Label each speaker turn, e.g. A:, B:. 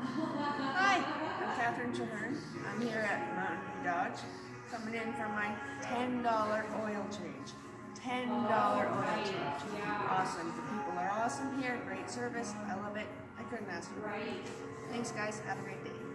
A: Hi, I'm Catherine Chahern. I'm here at Mountain View Dodge, coming in for my $10 oil change. $10 oil change. Awesome. The people are awesome here. Great service. I love it. I couldn't ask for more. Thanks, guys. Have a great day.